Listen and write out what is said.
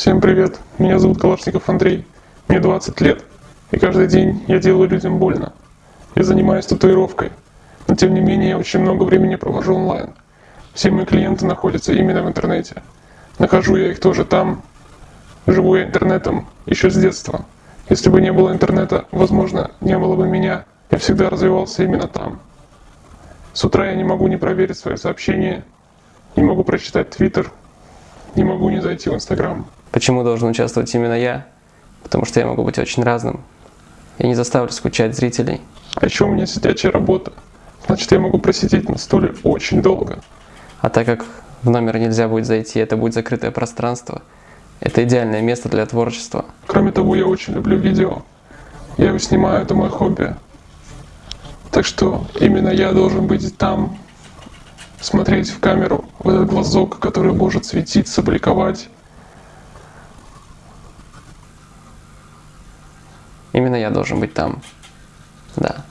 Всем привет, меня зовут Калашников Андрей, мне 20 лет, и каждый день я делаю людям больно. Я занимаюсь татуировкой, но тем не менее я очень много времени провожу онлайн. Все мои клиенты находятся именно в интернете. Нахожу я их тоже там, живу я интернетом еще с детства. Если бы не было интернета, возможно, не было бы меня. Я всегда развивался именно там. С утра я не могу не проверить свои сообщения, не могу прочитать Твиттер, не могу не зайти в Инстаграм. Почему должен участвовать именно я? Потому что я могу быть очень разным. Я не заставлю скучать зрителей. А еще у меня сидячая работа. Значит, я могу просидеть на стуле очень долго. А так как в номер нельзя будет зайти, это будет закрытое пространство. Это идеальное место для творчества. Кроме того, я очень люблю видео. Я его снимаю, это мое хобби. Так что именно я должен быть там, смотреть в камеру, в этот глазок, который может светиться, бликовать. Именно я должен быть там. Да.